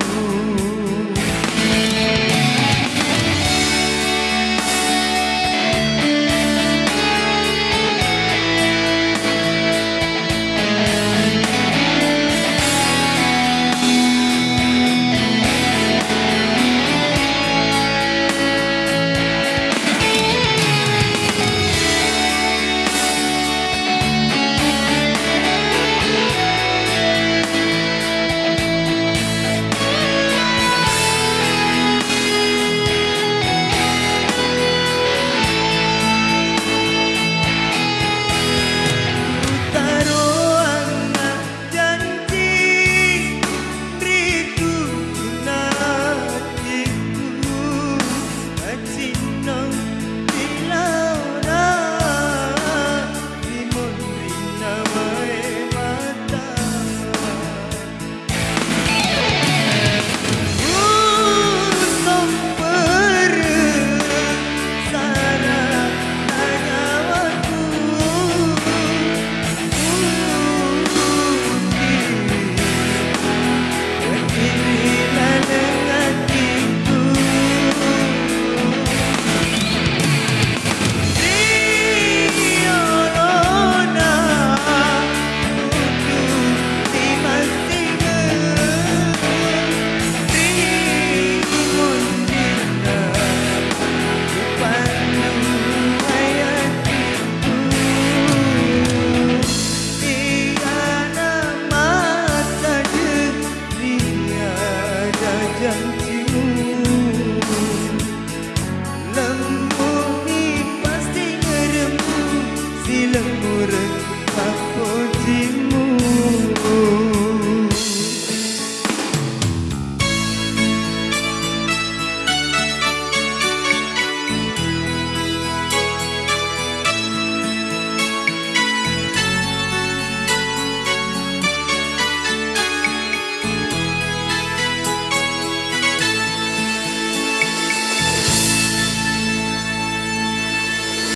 you